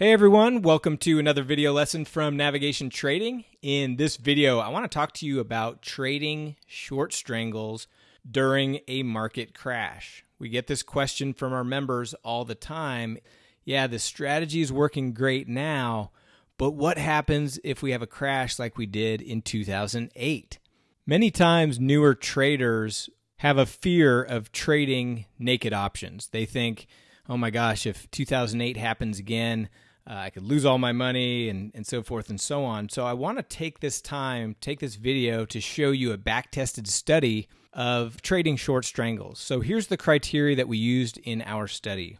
Hey everyone, welcome to another video lesson from Navigation Trading. In this video, I want to talk to you about trading short strangles during a market crash. We get this question from our members all the time. Yeah, the strategy is working great now, but what happens if we have a crash like we did in 2008? Many times, newer traders have a fear of trading naked options. They think, oh my gosh, if 2008 happens again, uh, I could lose all my money and, and so forth and so on. So I want to take this time, take this video to show you a back-tested study of trading short strangles. So here's the criteria that we used in our study.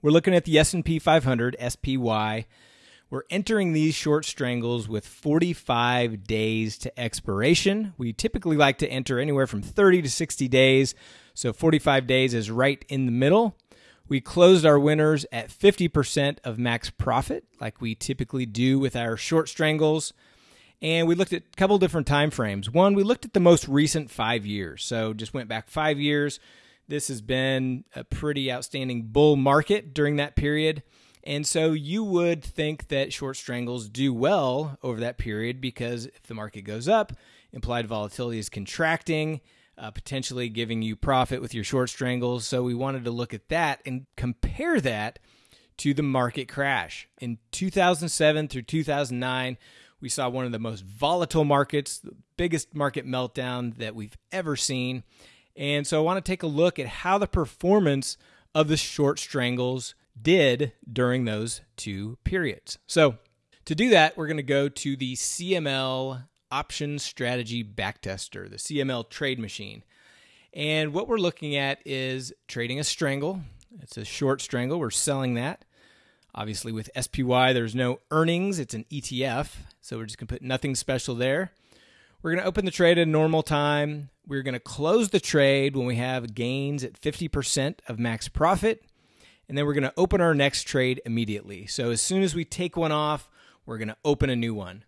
We're looking at the S&P 500 SPY. We're entering these short strangles with 45 days to expiration. We typically like to enter anywhere from 30 to 60 days. So 45 days is right in the middle. We closed our winners at 50% of max profit, like we typically do with our short strangles. And we looked at a couple different time frames. One, we looked at the most recent five years. So just went back five years. This has been a pretty outstanding bull market during that period. And so you would think that short strangles do well over that period because if the market goes up, implied volatility is contracting uh, potentially giving you profit with your short strangles. So we wanted to look at that and compare that to the market crash. In 2007 through 2009, we saw one of the most volatile markets, the biggest market meltdown that we've ever seen. And so I want to take a look at how the performance of the short strangles did during those two periods. So to do that, we're going to go to the CML Option Strategy Backtester, the CML trade machine. And what we're looking at is trading a strangle. It's a short strangle. We're selling that. Obviously, with SPY, there's no earnings. It's an ETF. So we're just going to put nothing special there. We're going to open the trade at a normal time. We're going to close the trade when we have gains at 50% of max profit. And then we're going to open our next trade immediately. So as soon as we take one off, we're going to open a new one.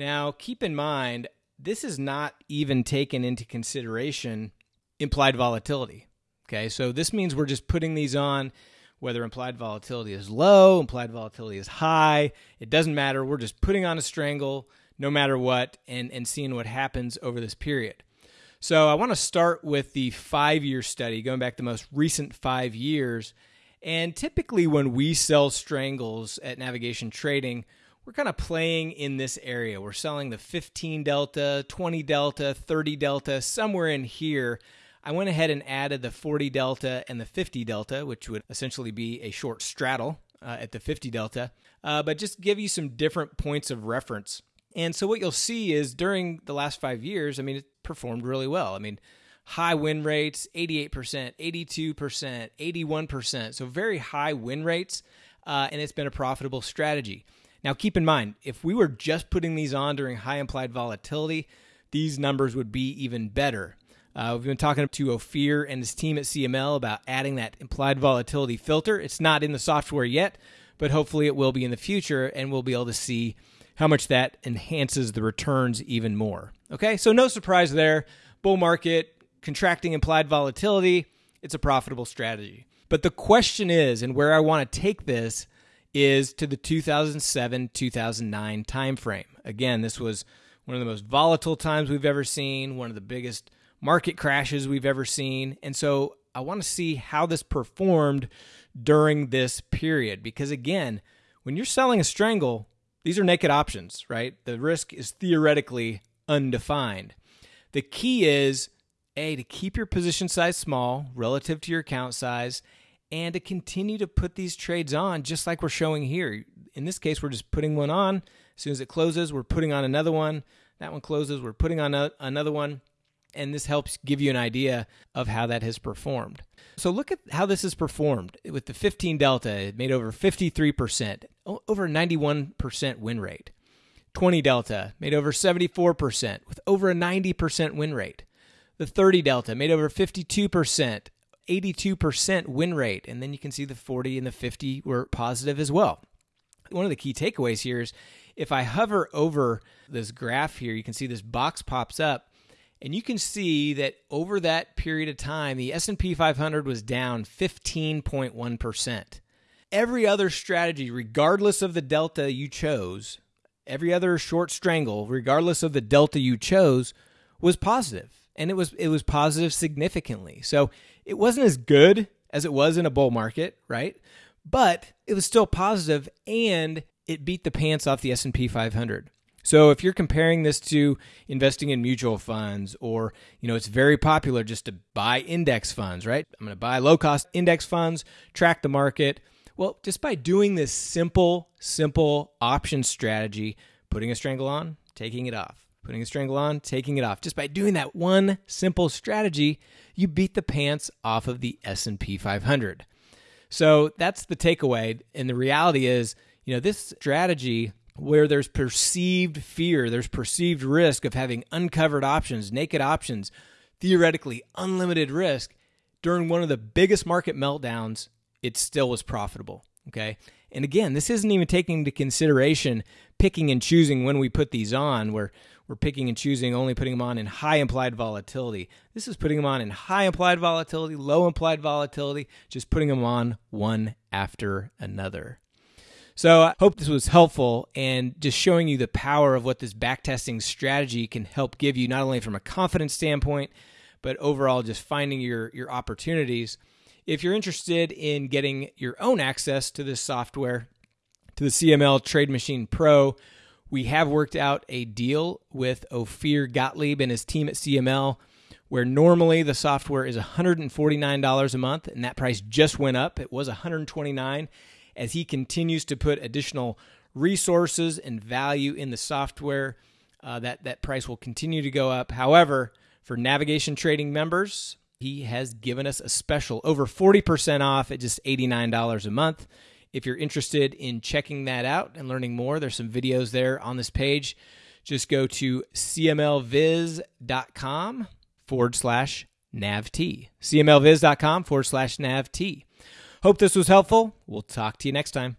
Now, keep in mind, this is not even taken into consideration implied volatility. Okay, so this means we're just putting these on whether implied volatility is low, implied volatility is high. It doesn't matter. We're just putting on a strangle no matter what and, and seeing what happens over this period. So I want to start with the five year study, going back the most recent five years. And typically, when we sell strangles at Navigation Trading, we're kind of playing in this area. We're selling the 15 delta, 20 delta, 30 delta, somewhere in here. I went ahead and added the 40 delta and the 50 delta, which would essentially be a short straddle uh, at the 50 delta, uh, but just give you some different points of reference. And so what you'll see is during the last five years, I mean, it performed really well. I mean, high win rates 88%, 82%, 81%. So very high win rates, uh, and it's been a profitable strategy. Now, keep in mind, if we were just putting these on during high implied volatility, these numbers would be even better. Uh, we've been talking to Ophir and his team at CML about adding that implied volatility filter. It's not in the software yet, but hopefully it will be in the future, and we'll be able to see how much that enhances the returns even more. Okay, so no surprise there. Bull market, contracting implied volatility, it's a profitable strategy. But the question is, and where I want to take this is to the 2007 2009 timeframe. Again, this was one of the most volatile times we've ever seen, one of the biggest market crashes we've ever seen. And so I want to see how this performed during this period because, again, when you're selling a strangle, these are naked options, right? The risk is theoretically undefined. The key is A, to keep your position size small relative to your account size and to continue to put these trades on just like we're showing here. In this case, we're just putting one on. As soon as it closes, we're putting on another one. That one closes, we're putting on a, another one. And this helps give you an idea of how that has performed. So look at how this has performed. With the 15 Delta, it made over 53%, over 91% win rate. 20 Delta made over 74% with over a 90% win rate. The 30 Delta made over 52%, 82% win rate. And then you can see the 40 and the 50 were positive as well. One of the key takeaways here is if I hover over this graph here, you can see this box pops up and you can see that over that period of time the S&P 500 was down 15.1%. every other strategy, regardless of the delta you chose, every other short strangle, regardless of the delta you chose, was positive. And it was it was positive significantly. So it wasn't as good as it was in a bull market, right? But it was still positive and it beat the pants off the S&P 500. So if you're comparing this to investing in mutual funds or, you know, it's very popular just to buy index funds, right? I'm going to buy low cost index funds, track the market. Well, just by doing this simple, simple option strategy, putting a strangle on, taking it off, putting a strangle on, taking it off. Just by doing that one simple strategy, you beat the pants off of the S&P 500. So that's the takeaway and the reality is, you know, this strategy where there's perceived fear, there's perceived risk of having uncovered options, naked options, theoretically unlimited risk, during one of the biggest market meltdowns, it still was profitable. Okay. And again, this isn't even taking into consideration picking and choosing when we put these on, where we're picking and choosing only putting them on in high implied volatility. This is putting them on in high implied volatility, low implied volatility, just putting them on one after another. So I hope this was helpful and just showing you the power of what this backtesting strategy can help give you, not only from a confidence standpoint, but overall just finding your, your opportunities. If you're interested in getting your own access to this software, to the CML Trade Machine Pro, we have worked out a deal with Ophir Gottlieb and his team at CML where normally the software is $149 a month and that price just went up. It was $129 as he continues to put additional resources and value in the software. Uh, that that price will continue to go up. However, for navigation trading members, he has given us a special over 40% off at just $89 a month. If you're interested in checking that out and learning more, there's some videos there on this page. Just go to cmlviz.com forward slash navt. cmlviz.com forward slash navt. Hope this was helpful. We'll talk to you next time.